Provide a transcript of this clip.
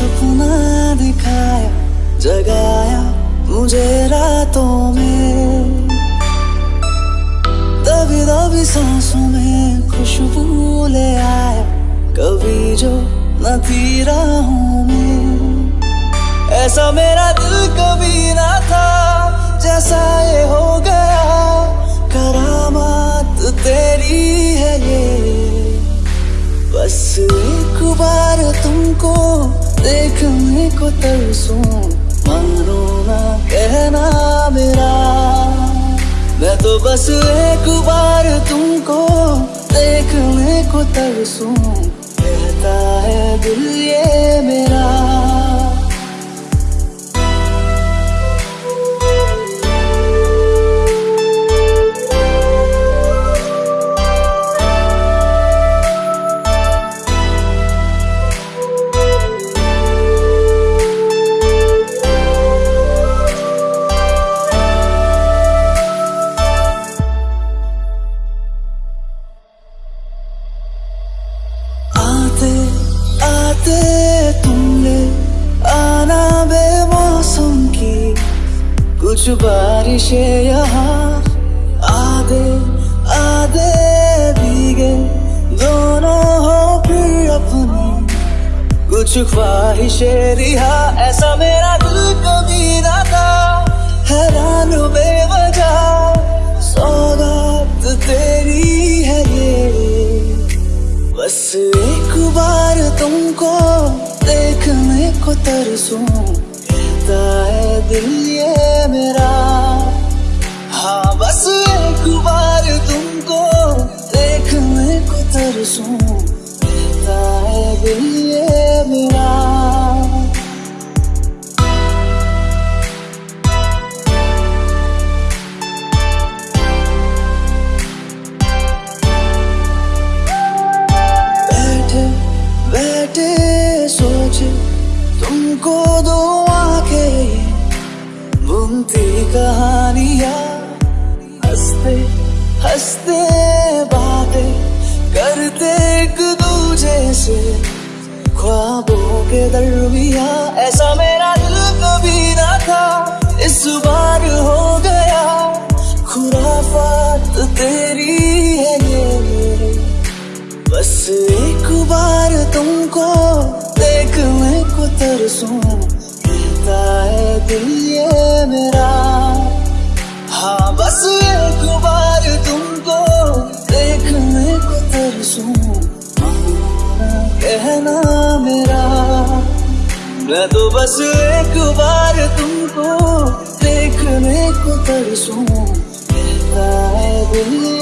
सपना दिखाया, जगाया मुझे रातों में। दबी दबी सांसों में खुशबू ले आया, कभी जो न थी राहों में। ऐसा मेरा दिल कभी ना था, जैसा ये हो गया। करामात तेरी है ये। बस एक बार तुमको देखने को तरसूं मानो ना कहना मेरा। मैं तो बस एक बार तुमको देखने को तरसूं कहता है दिल ये मेरा। कुछ बारिशें यहाँ आधे आधे भीगे। दोनों हो फिर अपनी। कुछ ख्वाहिशें रिहा, ऐसा मेरा दिल कभी ना था। हैरान बेवजह सौगात तेरी है ये। बस एक बार तुमको देखने को तरसूं। कहता है दिल ये मेरा। हाँ बस एक बार तुमको देखने को तरसूं। कहता है दिल ये मेरा। बैठे बैठे, सोचे तुमको दो आँखें बुनती कहानियाँ, हँसते हँसते बातें करते एक दूजे से, ख्वाबों के दरमिया। ऐसा मेरा दिल कभी ना था, इस बार हो गया। खुराफात तेरी है ये बस एक बार तुमको देखने को तरसूं कहता है दिल ये मेरा। हाँ बस एक बार तुमको देखने को तरसूं। कहना मेरा, मैं तो बस एक बार तुमको देखने को तरसूं। कहता है दिल